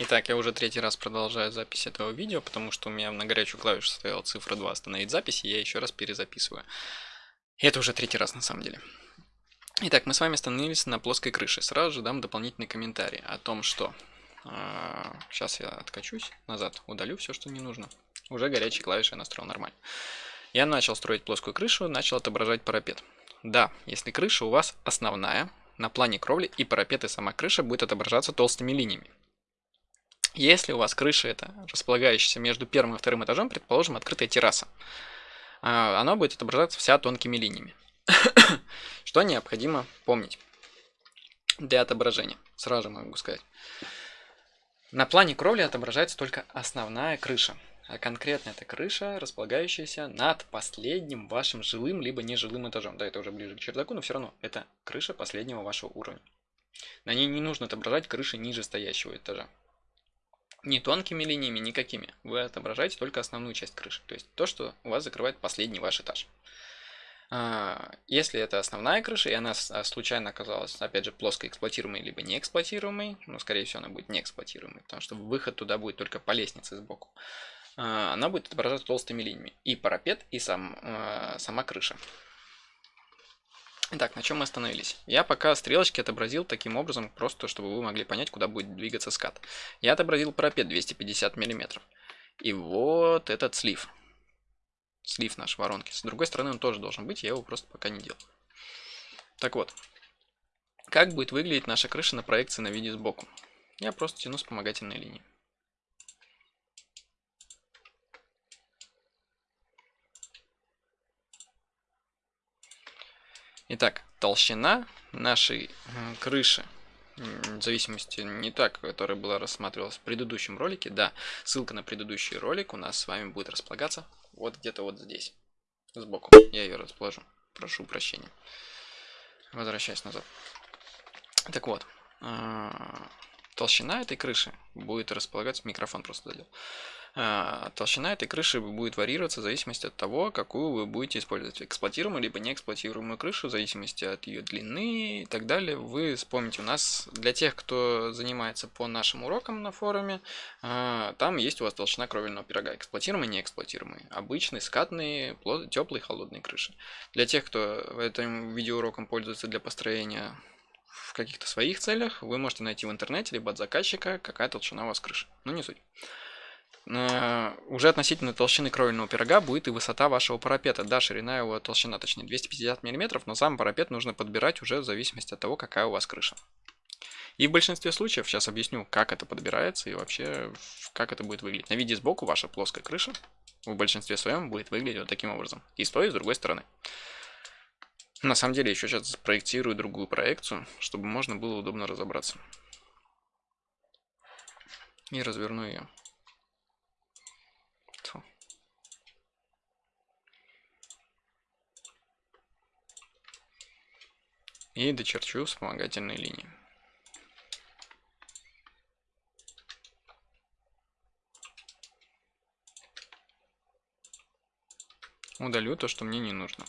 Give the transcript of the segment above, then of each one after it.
Итак, я уже третий раз продолжаю запись этого видео, потому что у меня на горячую клавишу стояла цифра 2 остановить запись, и я еще раз перезаписываю. И это уже третий раз на самом деле. Итак, мы с вами остановились на плоской крыше. Сразу же дам дополнительный комментарий о том, что... Э, сейчас я откачусь назад, удалю все, что не нужно. Уже горячие клавиши я настроил нормально. Я начал строить плоскую крышу, начал отображать парапет. Да, если крыша у вас основная, на плане кровли и парапет и сама крыша будет отображаться толстыми линиями. Если у вас крыша это располагающаяся между первым и вторым этажом, предположим, открытая терраса, а, она будет отображаться вся тонкими линиями. Что необходимо помнить для отображения? Сразу же могу сказать. На плане кровли отображается только основная крыша. А конкретно это крыша, располагающаяся над последним вашим жилым либо нежилым этажом. Да, это уже ближе к чердаку, но все равно это крыша последнего вашего уровня. На ней не нужно отображать крыши ниже стоящего этажа не тонкими линиями, никакими. Вы отображаете только основную часть крыши, то есть то, что у вас закрывает последний ваш этаж. А, если это основная крыша, и она а, случайно оказалась, опять же, плоско эксплуатируемой, либо не эксплуатируемой, ну, скорее всего, она будет не эксплуатируемой, потому что выход туда будет только по лестнице сбоку, а, она будет отображаться толстыми линиями. И парапет, и сам, сама крыша. Итак, на чем мы остановились? Я пока стрелочки отобразил таким образом, просто чтобы вы могли понять, куда будет двигаться скат. Я отобразил парапет 250 мм. И вот этот слив. Слив наш воронки. С другой стороны он тоже должен быть, я его просто пока не делал. Так вот, как будет выглядеть наша крыша на проекции на виде сбоку? Я просто тяну вспомогательные линии. Итак, толщина нашей крыши, в зависимости не так, которая была рассматривалась в предыдущем ролике, да, ссылка на предыдущий ролик у нас с вами будет располагаться вот где-то вот здесь, сбоку. Я ее расположу, прошу прощения. Возвращаясь назад. Так вот, а, толщина этой крыши будет располагаться, микрофон просто задел, а, толщина этой крыши будет варьироваться в зависимости от того, какую вы будете использовать. Эксплуатируемую либо неэксплуатируемую крышу, в зависимости от ее длины и так далее. Вы вспомните, у нас для тех, кто занимается по нашим урокам на форуме, а, там есть у вас толщина кровельного пирога. Эксплуатируемый, неэксплуатируемый. Обычные, скатные, теплые, холодные крыши. Для тех, кто этим видеоуроком пользуется для построения в каких-то своих целях, вы можете найти в интернете, либо от заказчика, какая толщина у вас крыши. Ну, не суть. Э, уже относительно толщины кровельного пирога будет и высота вашего парапета. Да, ширина его толщина, точнее 250 мм, но сам парапет нужно подбирать уже в зависимости от того, какая у вас крыша. И в большинстве случаев, сейчас объясню, как это подбирается и вообще, как это будет выглядеть. На виде сбоку ваша плоская крыша в большинстве своем будет выглядеть вот таким образом. И с той, и с другой стороны. На самом деле, еще сейчас проектирую другую проекцию, чтобы можно было удобно разобраться. И разверну ее. и дочерчу вспомогательные линии. Удалю то, что мне не нужно.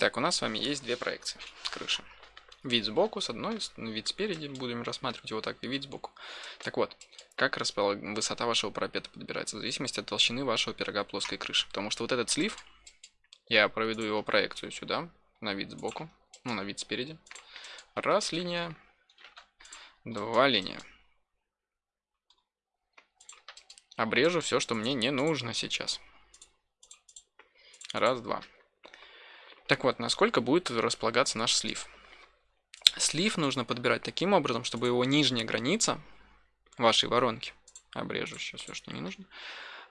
Итак, у нас с вами есть две проекции крыши. Вид сбоку с одной, вид спереди, будем рассматривать его так, и вид сбоку. Так вот, как распол... высота вашего парапета подбирается, в зависимости от толщины вашего пирога плоской крыши. Потому что вот этот слив, я проведу его проекцию сюда, на вид сбоку, ну, на вид спереди. Раз линия, два линия. Обрежу все, что мне не нужно сейчас. Раз, два. Так вот, насколько будет располагаться наш слив? Слив нужно подбирать таким образом, чтобы его нижняя граница вашей воронки, обрежу сейчас все, что не нужно,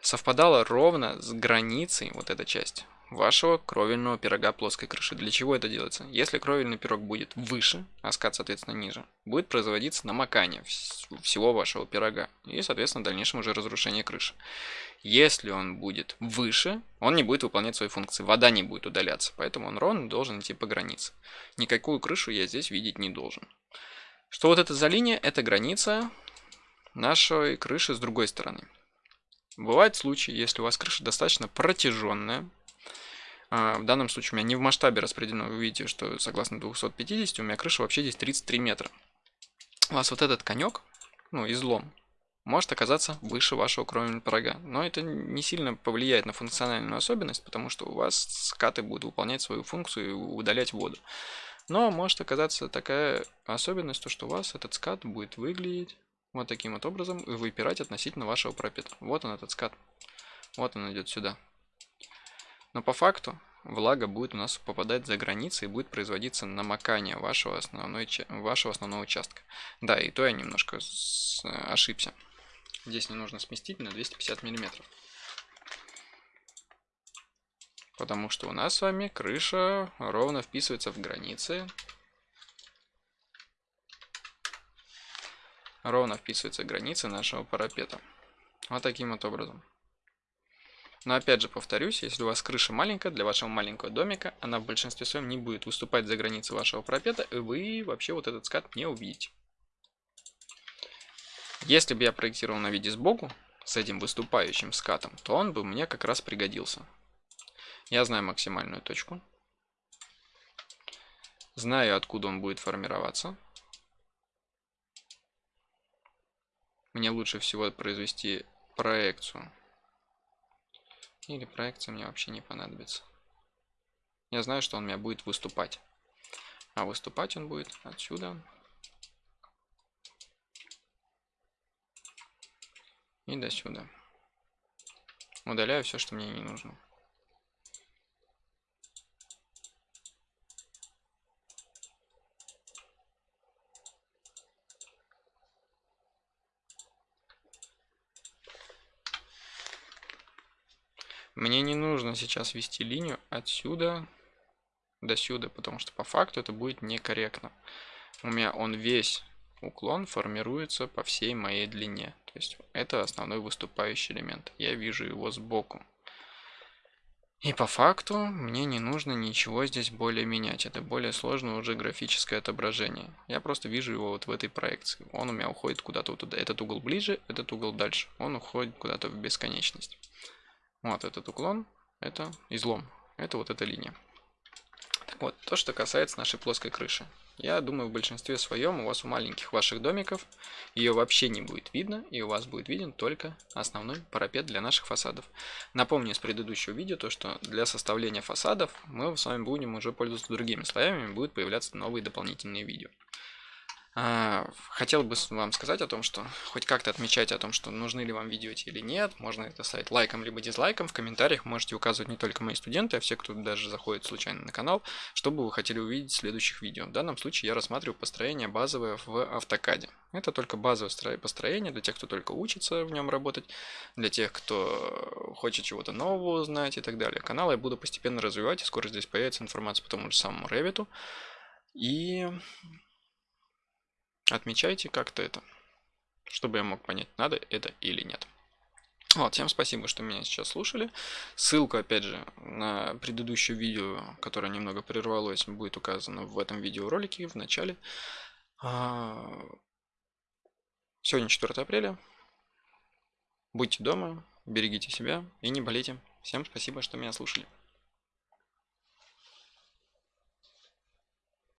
совпадала ровно с границей, вот эта часть, вашего кровельного пирога плоской крыши. Для чего это делается? Если кровельный пирог будет выше, а скат, соответственно, ниже, будет производиться намокание всего вашего пирога и, соответственно, в дальнейшем уже разрушение крыши. Если он будет выше, он не будет выполнять свои функции, вода не будет удаляться, поэтому он ровно должен идти по границе. Никакую крышу я здесь видеть не должен. Что вот это за линия? Это граница нашей крыши с другой стороны. Бывают случаи, если у вас крыша достаточно протяженная, в данном случае у меня не в масштабе распределено, вы видите, что согласно 250 у меня крыша вообще здесь 33 метра. У вас вот этот конек, ну, излом, может оказаться выше вашего кровельного порога. Но это не сильно повлияет на функциональную особенность, потому что у вас скаты будут выполнять свою функцию и удалять воду. Но может оказаться такая особенность, то что у вас этот скат будет выглядеть вот таким вот образом и выпирать относительно вашего пропита. Вот он этот скат. Вот он идет сюда. Но по факту влага будет у нас попадать за границы и будет производиться намокание вашего, основной, вашего основного участка. Да, и то я немножко ошибся. Здесь не нужно сместить на 250 миллиметров. Потому что у нас с вами крыша ровно вписывается в границы. Ровно вписывается в границы нашего парапета. Вот таким вот образом. Но опять же повторюсь, если у вас крыша маленькая, для вашего маленького домика, она в большинстве своем не будет выступать за границы вашего парапета, и вы вообще вот этот скат не увидите. Если бы я проектировал на виде сбоку, с этим выступающим скатом, то он бы мне как раз пригодился. Я знаю максимальную точку. Знаю, откуда он будет формироваться. Мне лучше всего произвести проекцию. Или проекция мне вообще не понадобится. Я знаю, что он у меня будет выступать. А выступать он будет отсюда. И до сюда. Удаляю все, что мне не нужно. Мне не нужно сейчас вести линию отсюда до сюда, потому что по факту это будет некорректно. У меня он весь уклон формируется по всей моей длине. То есть это основной выступающий элемент. Я вижу его сбоку. И по факту мне не нужно ничего здесь более менять. Это более сложное уже графическое отображение. Я просто вижу его вот в этой проекции. Он у меня уходит куда-то вот туда. Этот угол ближе, этот угол дальше. Он уходит куда-то в бесконечность. Вот этот уклон, это излом, это вот эта линия. Так вот, то, что касается нашей плоской крыши. Я думаю, в большинстве своем у вас у маленьких ваших домиков ее вообще не будет видно, и у вас будет виден только основной парапет для наших фасадов. Напомню из предыдущего видео, то, что для составления фасадов мы с вами будем уже пользоваться другими слоями, будут появляться новые дополнительные видео. А, хотел бы вам сказать о том, что хоть как-то отмечайте о том, что нужны ли вам видео эти или нет. Можно это ставить лайком либо дизлайком. В комментариях можете указывать не только мои студенты, а все, кто даже заходит случайно на канал, что бы вы хотели увидеть следующих видео. В данном случае я рассматриваю построение базовое в автокаде. Это только базовое построение для тех, кто только учится в нем работать, для тех, кто хочет чего-то нового узнать и так далее. Канал я буду постепенно развивать, и скоро здесь появится информация по тому же самому Revit. И Отмечайте как-то это, чтобы я мог понять, надо это или нет. Вот, всем спасибо, что меня сейчас слушали. Ссылка, опять же, на предыдущее видео, которое немного прервалось, будет указана в этом видеоролике в начале. А, сегодня 4 апреля. Будьте дома, берегите себя и не болейте. Всем спасибо, что меня слушали.